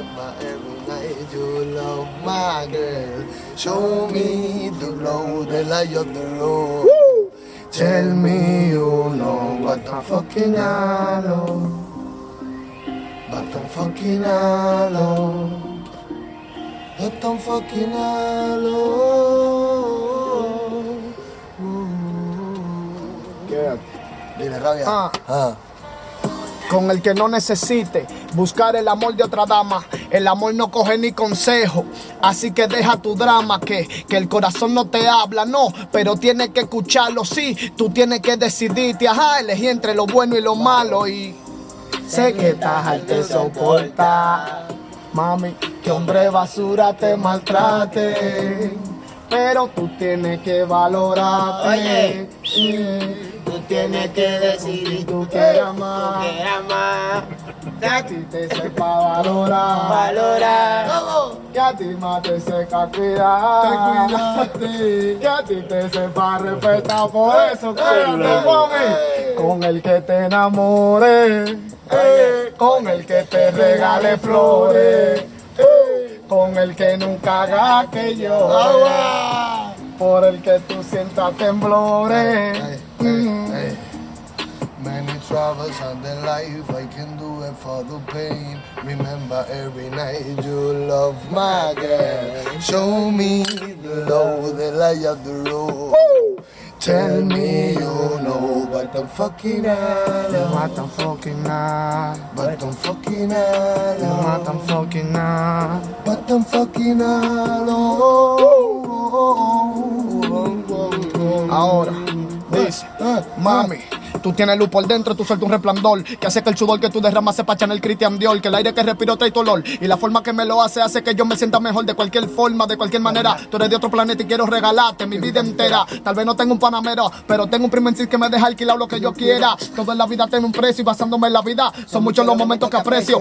Remember every night you love my girl. Show me the road, the light of the road. Tell me you know what I'm fucking I. But I'm fucking I. But I'm fucking I know. Dile, rabia. Ah. Ah. Con el que no necesite buscar el amor de otra dama. El amor no coge ni consejo. Así que deja tu drama, que, que el corazón no te habla, no. Pero tienes que escucharlo, sí. Tú tienes que decidirte, ajá, elegir entre lo bueno y lo malo. Y sé que estás al te soporta. Mami, que hombre basura te maltrate. Pero tú tienes que valorarte. Oye. Sí. Tienes que decidir Tú quieres amar. Tú quieres amar. Que a ti te sepa valorar. Valorar. Que a ti más te sepa cuidar. Que a ti te sepa respetar. Por eso quédate mami. Con el que te enamore. eh, Con el que te regale flores. eh, Con el que nunca haga que llore. Por el que tú sientas temblores. Mm. Many and in life, I can do it for the pain. Remember every night you love my girl. Show me the love, the light of the road. Tell me you know, but I'm fucking Me out. matan fucking nada. But I'm fucking Me out. matan fucking nada. But I'm fucking out. Ahora, dice, ah, ah, mami, tú tienes luz por dentro, tú sueltas un resplandor que hace que el sudor que tú derramas se pacha en el Christian Dior, que el aire que respiro trae tu olor y la forma que me lo hace hace que yo me sienta mejor de cualquier forma, de cualquier manera. Tú eres de otro planeta y quiero regalarte mi vida entera. Tal vez no tengo un panamero, pero tengo un primer que me deja alquilar lo que yo quiera. Todo en la vida tiene un precio y basándome en la vida son muchos los momentos que aprecio.